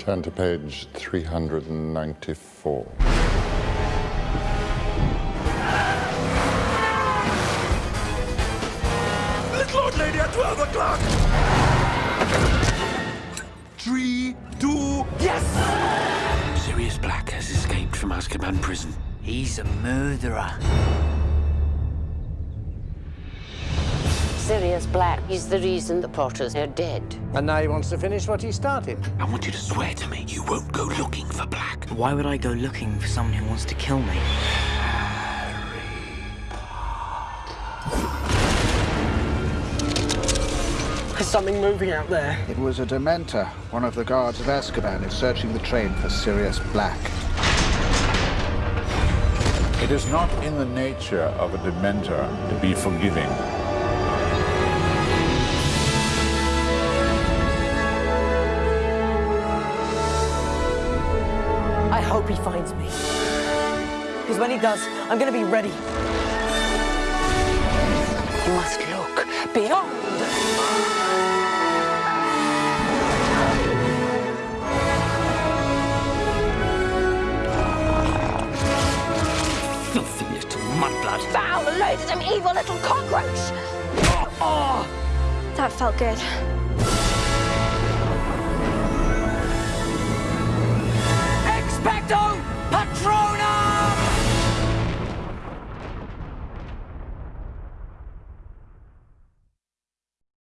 Turn to page 394. Little old lady at 12 o'clock! Three, two, yes! Sirius Black has escaped from Azkaban prison. He's a murderer. Sirius Black is the reason the Potters are dead. And now he wants to finish what he started. I want you to swear to me you won't go looking for Black. Why would I go looking for someone who wants to kill me? There's something moving out there. It was a Dementor. One of the guards of Azkaban is searching the train for Sirius Black. It is not in the nature of a Dementor to be forgiving. Hope he finds me. Because when he does, I'm going to be ready. You must look beyond. Filthy little mudblood. Foul, loathsome, evil little cockroach! Oh, oh. That felt good. Don't!